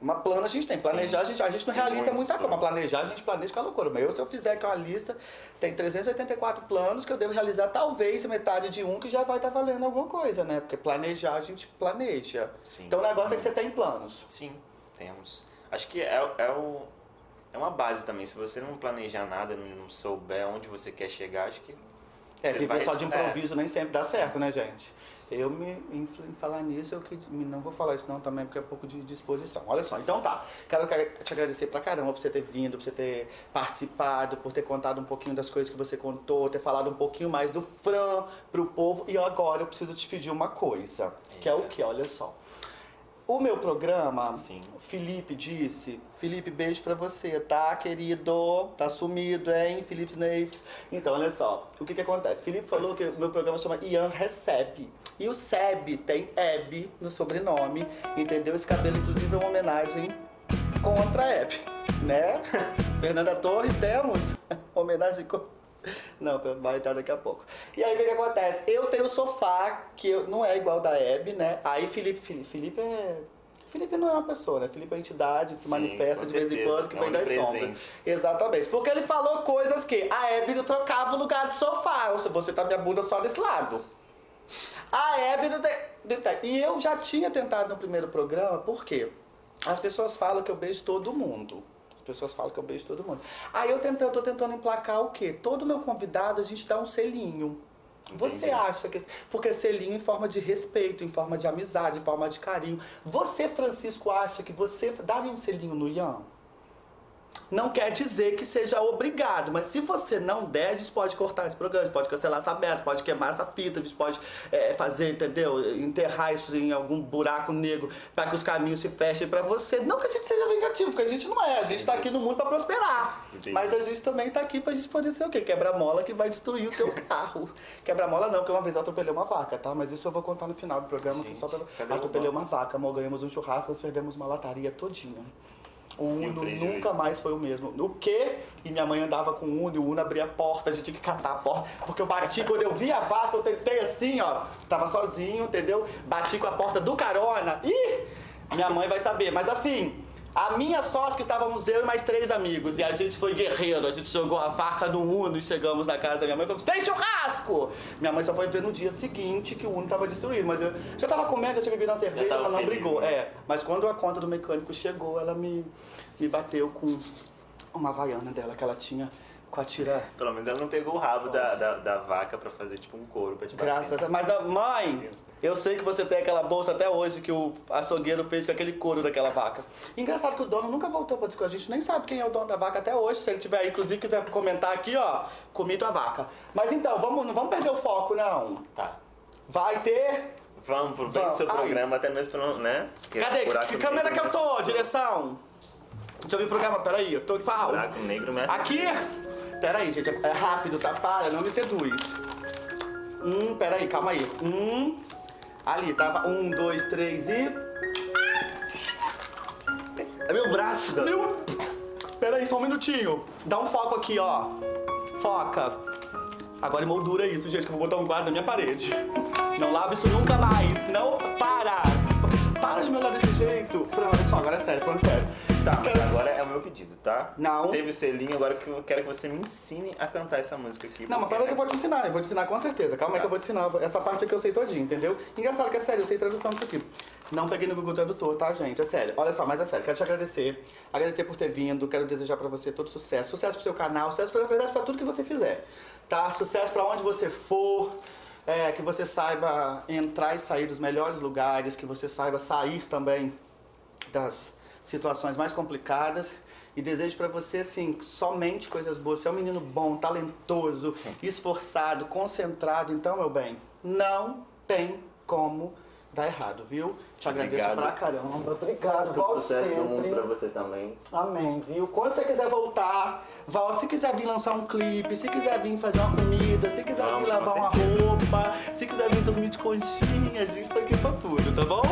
Speaker 1: Uma plano a gente tem. Planejar, a gente, a gente não
Speaker 2: Tem
Speaker 1: realiza muita coisa. Mas planejar, a gente planeja com a loucura. Mas eu, se eu fizer aqui uma lista, tem 384 planos que eu devo realizar, talvez metade de um que já vai estar valendo alguma coisa, né? Porque planejar, a gente planeja.
Speaker 2: Sim.
Speaker 1: Então o negócio é que você tem planos.
Speaker 2: Sim, temos. Acho que é, é, o, é uma base também. Se você não planejar nada, não souber onde você quer chegar, acho que.
Speaker 1: É, viver
Speaker 2: vai-
Speaker 1: só de
Speaker 2: é.
Speaker 1: improviso nem sempre dá certo, né, gente? Eu me em falar nisso, eu que não vou falar isso não também, porque é pouco de disposição. Olha só, então tá. Quero te agradecer pra caramba por você ter vindo, por você ter participado, por ter contado um pouquinho das coisas que você contou, ter falado um pouquinho mais do Fran pro povo. E agora eu preciso te pedir uma coisa, que é o que? Olha só. O meu programa,
Speaker 2: Sim.
Speaker 1: Felipe disse, Felipe, beijo pra você, tá, querido? Tá sumido, hein, Felipe Snapes? Então, olha só, o que que acontece? Felipe falou que o meu programa chama Ian Recebe. E o Seb tem Eb no sobrenome, entendeu? Esse cabelo, inclusive, é uma homenagem contra a Hebe, né? Fernanda Torres, temos homenagem contra... Não, vai entrar daqui a pouco. E aí o que, que acontece? Eu tenho o sofá, que eu- não é igual da Hebe, né? Aí Felipe, Felipe, Felipe é. Felipe não é uma pessoa, né? Felipe é uma entidade que se manifesta de vez em quando, que
Speaker 2: É
Speaker 1: vem das
Speaker 2: onipresente.
Speaker 1: sombras. Exatamente. Porque ele falou coisas que a Hebe não trocava o lugar do sofá. Ou seja, você tá minha bunda só desse lado. A Hebe não tem. E eu já tinha tentado no primeiro programa, por quê? As pessoas falam que eu beijo todo mundo. As pessoas falam que eu beijo todo mundo. Aí eu, tentando, tô tentando emplacar o quê? Todo meu convidado a gente dá um selinho. Você
Speaker 2: Entendi.
Speaker 1: acha que. Porque selinho em forma de respeito, em forma de amizade, em forma de carinho. Você, Francisco, acha que você daria um selinho no Ian? Não quer dizer que seja obrigado, mas se você não der, a gente pode cortar esse programa, a gente pode cancelar essa meta, pode queimar essa fita, a gente pode é, fazer, entendeu? Enterrar isso em algum buraco negro para que os caminhos se fechem para você. Não que a gente seja vingativo, porque a gente não é, a gente tá aqui no mundo para prosperar.
Speaker 2: Entendi.
Speaker 1: Mas a gente também tá aqui pra gente poder ser o quê? Quebra-mola que vai destruir o teu carro. Quebra-mola não, porque uma vez eu atropelei uma vaca, tá? Mas isso eu vou contar no final do programa.
Speaker 2: Gente,
Speaker 1: só pra... Atropelei uma vaca, amor, ganhamos um churrasco, nós perdemos uma lataria todinha. O Uno nunca mais foi o mesmo. O quê? E minha mãe andava com o Uno e o Uno abria a porta, a gente tinha que catar a porta. Porque eu bati, quando eu vi a vaca, eu tentei assim, ó. Tava sozinho, entendeu? Bati com a porta do carona. Ih! Minha mãe vai saber. Mas assim, a minha sorte é que estávamos eu e mais três amigos. E a gente foi guerreiro. A gente jogou a vaca no Uno e chegamos na casa da minha mãe e falamos, tem churrasco! Minha mãe só foi ver no dia seguinte que o Uno estava destruído. Mas eu já tava comendo, já tinha bebido uma cerveja, ela não
Speaker 2: feliz,
Speaker 1: brigou.
Speaker 2: né?
Speaker 1: É, mas quando a conta do mecânico chegou, ela me, me bateu com uma havaiana dela que ela tinha com a tira.
Speaker 2: Pelo menos ela não pegou o rabo da, da, da vaca pra fazer tipo um couro pra te bater.
Speaker 1: Graças a Mas, a- mãe, eu sei que você tem aquela bolsa até hoje que o açougueiro fez com aquele couro daquela vaca. Engraçado que o dono nunca voltou pra discutir. A gente nem sabe quem é o dono da vaca até hoje. Se ele tiver aí, inclusive, quiser comentar aqui, ó, comi tua vaca. Mas então, vamos, não vamos perder o foco, não.
Speaker 2: Tá.
Speaker 1: Vai ter.
Speaker 2: Vamos pro bem do seu programa, até mesmo pra não, né? Porque
Speaker 1: Cadê? Que, câmera que eu tô? Direção. Deixa eu ver o programa, peraí. Eu tô
Speaker 2: Esse
Speaker 1: pau.
Speaker 2: buraco negro me assustou.
Speaker 1: Aqui! Pera aí, gente, é rápido, tá? Para, não me seduz. Um, pera aí, calma aí. Um, ali, tava. Um, dois, três e.
Speaker 2: É meu braço, cara.
Speaker 1: Meu... Pera aí, só um minutinho. Dá um foco aqui, ó. Foca. Agora emoldura isso, gente, que eu vou botar um quadro na minha parede. Não lava isso nunca mais. Não, para. Para de me olhar desse jeito. Fran, olha só, agora é sério, falando sério.
Speaker 2: Tá, mas agora é o meu pedido, tá?
Speaker 1: Não.
Speaker 2: Teve o selinho, agora que eu quero que você me ensine a cantar essa música aqui.
Speaker 1: Não, mas
Speaker 2: porque-
Speaker 1: pera que eu vou te ensinar, eu vou te ensinar com certeza. Calma aí que eu vou te ensinar. Essa parte aqui eu sei todinho, entendeu? Engraçado que é sério, eu sei tradução disso aqui. Não peguei no Google Tradutor, tá, gente? É sério. Olha só, mas é sério. Quero te agradecer. Agradecer por ter vindo. Quero desejar pra você todo sucesso. Sucesso pro seu canal, sucesso, pra, verdade, pra tudo que você fizer. Tá? Sucesso pra onde você for. É, que você saiba entrar e sair dos melhores lugares. Que você saiba sair também das situações mais complicadas e desejo pra você assim somente coisas boas. Você é um menino bom, talentoso, esforçado, concentrado, então meu bem, não tem como dar errado, viu? Te agradeço
Speaker 2: Obrigado.
Speaker 1: pra caramba. Obrigado.
Speaker 2: Todo sucesso do mundo
Speaker 1: sempre.
Speaker 2: pra você também.
Speaker 1: Amém, viu? Quando você quiser voltar, volte. Se quiser vir lançar um clipe, se quiser vir fazer uma comida, se quiser
Speaker 2: Vamos,
Speaker 1: vir lavar uma roupa, se quiser vir dormir de conchinha, a gente tá aqui pra tudo, tá bom?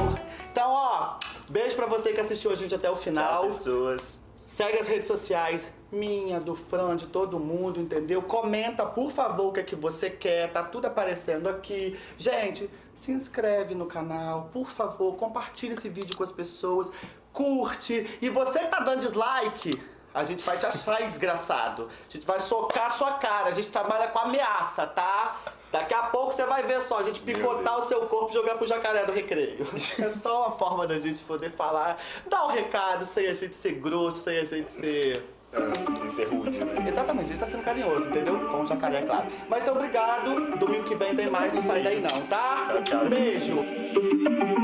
Speaker 1: Então, ó, beijo pra você que assistiu a gente até o final.
Speaker 2: Tchau, pessoas.
Speaker 1: Segue as redes sociais, minha, do Fran, de todo mundo, entendeu? Comenta, por favor, o que é que você quer, tá tudo aparecendo aqui. Gente, se inscreve no canal, por favor, compartilha esse vídeo com as pessoas, curte. E você que tá dando dislike, a gente vai te achar desgraçado. A gente vai socar a sua cara, a gente trabalha com ameaça, tá? Daqui a pouco você vai ver só, a gente picotar o seu corpo e jogar pro jacaré do recreio. É só uma forma da gente poder falar, dar um recado, sem a gente ser grosso, sem a gente ser.
Speaker 2: Ah, Isso é rude, né?
Speaker 1: Exatamente, a gente tá sendo carinhoso, entendeu? Com o jacaré, é claro. Mas então, obrigado. Domingo que vem tem mais, não sai daí não, tá?
Speaker 2: Tchau, tchau.
Speaker 1: Beijo.